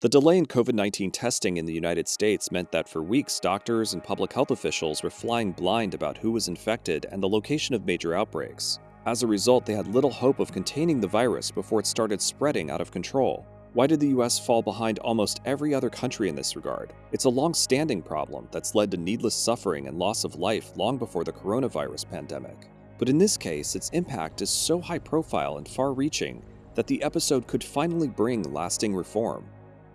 The delay in COVID 19 testing in the United States meant that for weeks, doctors and public health officials were flying blind about who was infected and the location of major outbreaks. As a result, they had little hope of containing the virus before it started spreading out of control. Why did the US fall behind almost every other country in this regard? It's a long standing problem that's led to needless suffering and loss of life long before the coronavirus pandemic. But in this case, its impact is so high profile and far reaching that the episode could finally bring lasting reform.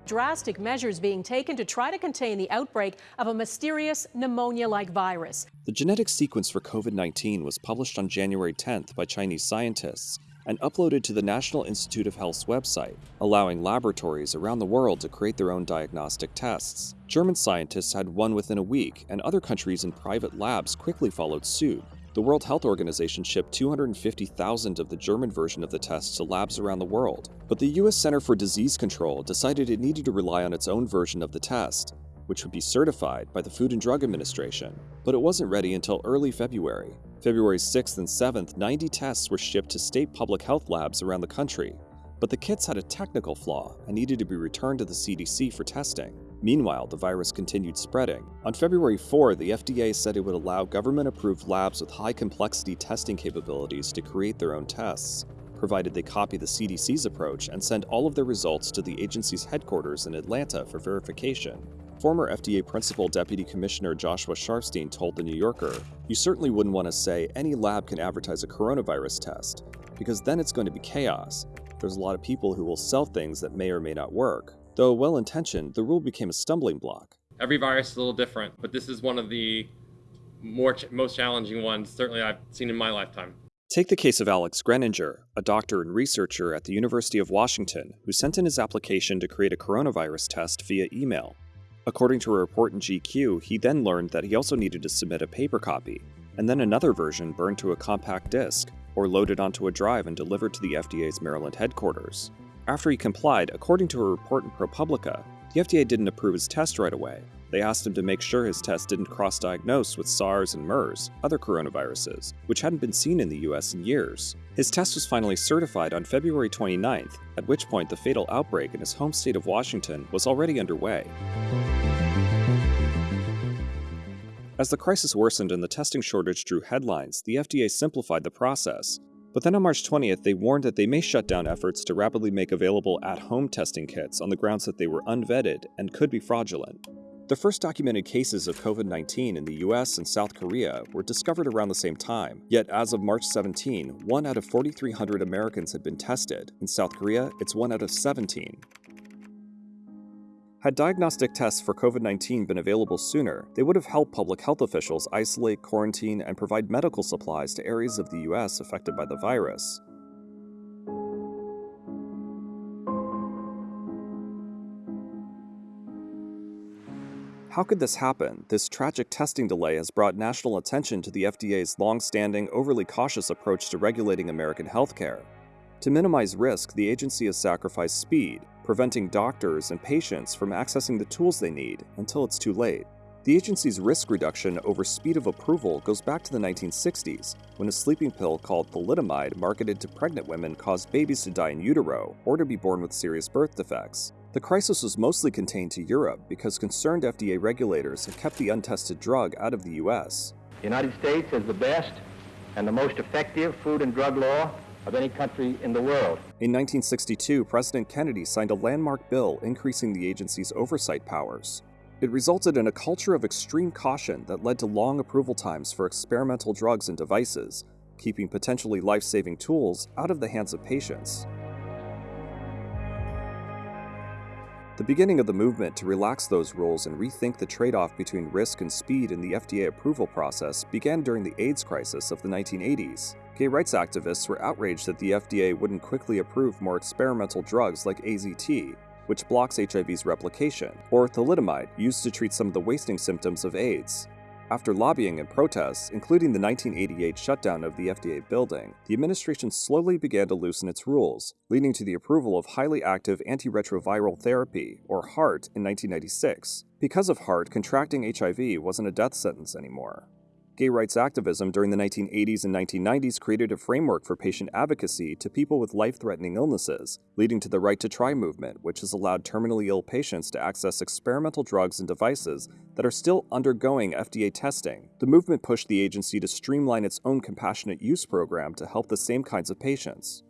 Drastic measures being taken to try to contain the outbreak of a mysterious pneumonia like virus. The genetic sequence for COVID 19 was published on January 10th by Chinese scientists and uploaded to the National Institute of Health's website, allowing laboratories around the world to create their own diagnostic tests. German scientists had one within a week, and other countries and private labs quickly followed suit. The World Health Organization shipped 250,000 of the German version of the test to labs around the world. But the US Center for Disease Control decided it needed to rely on its own version of the test, which would be certified by the Food and Drug Administration. But it wasn't ready until early February. February 6th and 7th, 90 tests were shipped to state public health labs around the country. But the kits had a technical flaw and needed to be returned to the CDC for testing. Meanwhile, the virus continued spreading. On February 4, the FDA said it would allow government approved labs with high complexity testing capabilities to create their own tests, provided they copy the CDC's approach and send all of their results to the agency's headquarters in Atlanta for verification. Former FDA Principal Deputy Commissioner Joshua Sharfstein told The New Yorker, You certainly wouldn't want to say any lab can advertise a coronavirus test, because then it's going to be chaos. There's a lot of people who will sell things that may or may not work. Though well intentioned, the rule became a stumbling block. Every virus is a little different, but this is one of the more ch- most challenging ones, certainly I've seen in my lifetime. Take the case of Alex Greninger, a doctor and researcher at the University of Washington who sent in his application to create a coronavirus test via email. According to a report in GQ, he then learned that he also needed to submit a paper copy, and then another version burned to a compact disc, or loaded onto a drive and delivered to the FDA's Maryland headquarters. After he complied, according to a report in ProPublica, the FDA didn't approve his test right away. They asked him to make sure his test didn't cross diagnose with SARS and MERS, other coronaviruses, which hadn't been seen in the US in years. His test was finally certified on February 29th, at which point the fatal outbreak in his home state of Washington was already underway. As the crisis worsened and the testing shortage drew headlines, the FDA simplified the process, but then on March 20th, they warned that they may shut down efforts to rapidly make available at home testing kits on the grounds that they were unvetted and could be fraudulent. The first documented cases of COVID 19 in the US and South Korea were discovered around the same time, yet as of March 17, 1 out of 4,300 Americans had been tested. In South Korea, it's 1 out of 17. Had diagnostic tests for COVID 19 been available sooner, they would have helped public health officials isolate, quarantine, and provide medical supplies to areas of the US affected by the virus. How could this happen? This tragic testing delay has brought national attention to the FDA's long standing, overly cautious approach to regulating American healthcare. To minimize risk, the agency has sacrificed speed, preventing doctors and patients from accessing the tools they need until it's too late. The agency's risk reduction over speed of approval goes back to the 1960s, when a sleeping pill called thalidomide marketed to pregnant women caused babies to die in utero or to be born with serious birth defects. The crisis was mostly contained to Europe because concerned FDA regulators had kept the untested drug out of the US. The United States has the best and the most effective food and drug law of any country in the world. In 1962, President Kennedy signed a landmark bill increasing the agency's oversight powers. It resulted in a culture of extreme caution that led to long approval times for experimental drugs and devices, keeping potentially life saving tools out of the hands of patients. The beginning of the movement to relax those rules and rethink the trade off between risk and speed in the FDA approval process began during the AIDS crisis of the 1980s. Gay rights activists were outraged that the FDA wouldn't quickly approve more experimental drugs like AZT, which blocks HIV's replication, or thalidomide, used to treat some of the wasting symptoms of AIDS. After lobbying and protests, including the 1988 shutdown of the FDA building, the administration slowly began to loosen its rules, leading to the approval of highly active antiretroviral therapy, or HAART, in 1996. Because of HAART, contracting HIV wasn't a death sentence anymore. Gay rights activism during the 1980s and 1990s created a framework for patient advocacy to people with life threatening illnesses, leading to the Right to Try movement, which has allowed terminally ill patients to access experimental drugs and devices that are still undergoing FDA testing. The movement pushed the agency to streamline its own compassionate use program to help the same kinds of patients.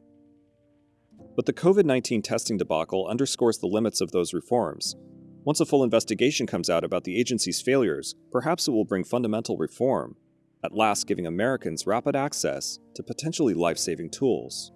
But the COVID 19 testing debacle underscores the limits of those reforms. Once a full investigation comes out about the agency's failures, perhaps it will bring fundamental reform, at last giving Americans rapid access to potentially life saving tools.